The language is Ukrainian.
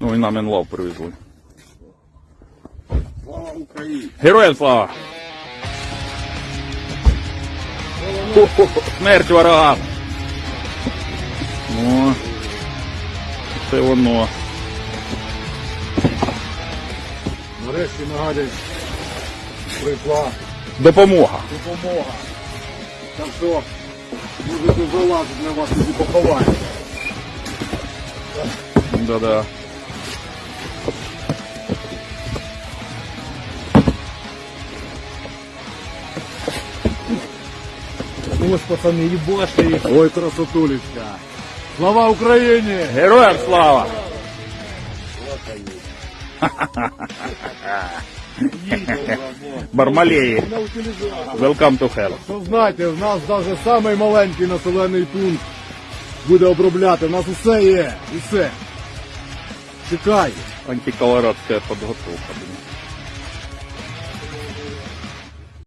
Ну і нам інлав привезли. Слава Україні! Героям слава! Смерть ворогам! О, це воно. Нарешті нагадують, прийшла Допомога. допомога. Так що, можете залазити на вас і поховаємо. Да-да. Ось, пацани, їбашки. Ой, красотулечка. Слава Україні! Героям слава! Бармалеї. Welcome to hell. Ну, знаєте, в нас навіть самий маленький населений пункт буде обробляти. У нас усе є. Усе. Чекай. Антиколорадська підготовка.